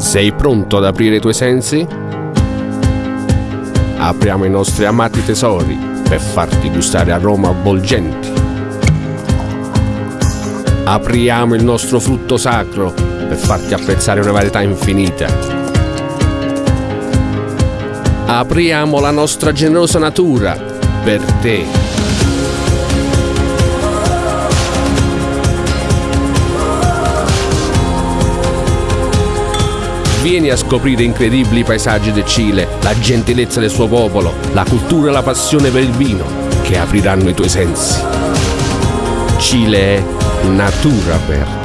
Sei pronto ad aprire i tuoi sensi? Apriamo i nostri amati tesori per farti gustare aroma avvolgenti. Apriamo il nostro frutto sacro per farti apprezzare una varietà infinita. Apriamo la nostra generosa natura per te. Vieni a scoprire incredibili paesaggi del Cile, la gentilezza del suo popolo, la cultura e la passione per il vino che apriranno i tuoi sensi. Cile è natura aperta.